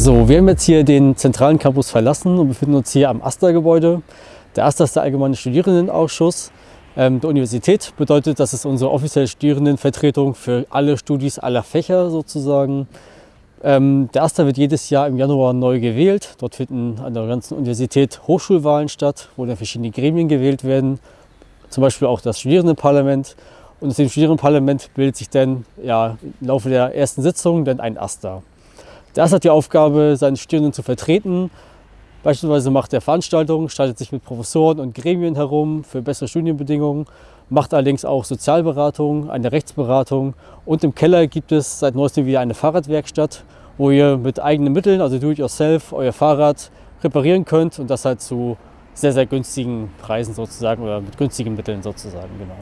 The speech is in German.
So, wir haben jetzt hier den zentralen Campus verlassen und befinden uns hier am AStA-Gebäude. Der AStA ist der Allgemeine Studierendenausschuss ähm, der Universität. Bedeutet, das ist unsere offizielle Studierendenvertretung für alle Studis aller Fächer sozusagen. Ähm, der AStA wird jedes Jahr im Januar neu gewählt. Dort finden an der ganzen Universität Hochschulwahlen statt, wo dann verschiedene Gremien gewählt werden. Zum Beispiel auch das Studierendenparlament. Und aus dem Studierendenparlament bildet sich dann ja, im Laufe der ersten Sitzung dann ein AStA. AStA hat die Aufgabe, seine Studierenden zu vertreten. Beispielsweise macht er Veranstaltungen, streitet sich mit Professoren und Gremien herum für bessere Studienbedingungen macht allerdings auch Sozialberatung, eine Rechtsberatung und im Keller gibt es seit neuestem wieder eine Fahrradwerkstatt, wo ihr mit eigenen Mitteln, also do-it-yourself, euer Fahrrad reparieren könnt und das halt zu sehr, sehr günstigen Preisen sozusagen oder mit günstigen Mitteln sozusagen, genau.